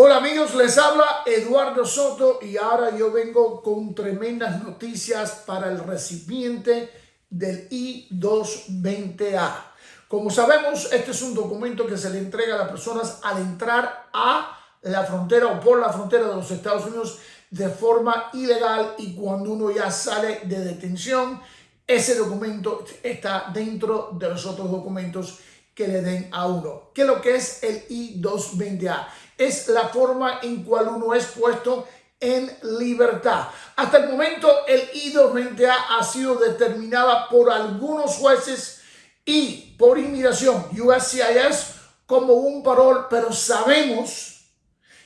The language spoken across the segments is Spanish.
Hola amigos, les habla Eduardo Soto y ahora yo vengo con tremendas noticias para el recipiente del I-220A. Como sabemos, este es un documento que se le entrega a las personas al entrar a la frontera o por la frontera de los Estados Unidos de forma ilegal y cuando uno ya sale de detención, ese documento está dentro de los otros documentos que le den a uno. ¿Qué es lo que es el I-220A? Es la forma en cual uno es puesto en libertad. Hasta el momento el I-220A ha sido determinada por algunos jueces y por inmigración USCIS como un parol, pero sabemos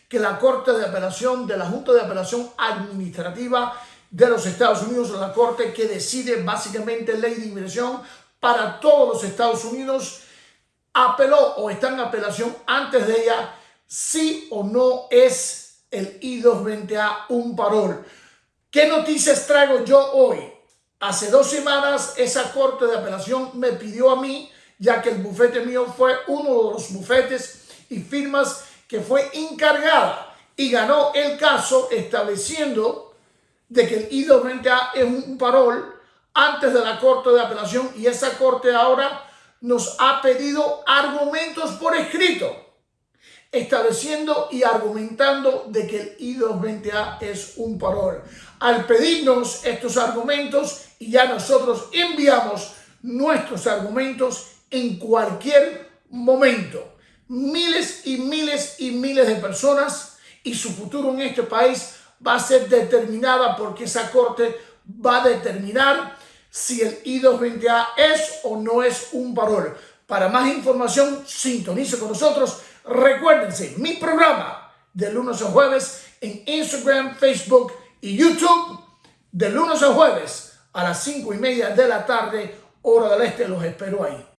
que la Corte de Apelación de la Junta de Apelación Administrativa de los Estados Unidos, la Corte que decide básicamente ley de inmigración para todos los Estados Unidos, apeló o está en apelación antes de ella sí o no es el I-220A un parol. ¿Qué noticias traigo yo hoy? Hace dos semanas esa corte de apelación me pidió a mí, ya que el bufete mío fue uno de los bufetes y firmas que fue encargada y ganó el caso estableciendo de que el I-220A es un parol antes de la corte de apelación y esa corte ahora nos ha pedido argumentos por escrito estableciendo y argumentando de que el I-220A es un parol. Al pedirnos estos argumentos y ya nosotros enviamos nuestros argumentos en cualquier momento. Miles y miles y miles de personas y su futuro en este país va a ser determinada porque esa corte va a determinar si el I-220A es o no es un parol. Para más información, sintonice con nosotros Recuérdense, mi programa de lunes a jueves en Instagram, Facebook y YouTube, de lunes a jueves a las cinco y media de la tarde, hora del este, los espero ahí.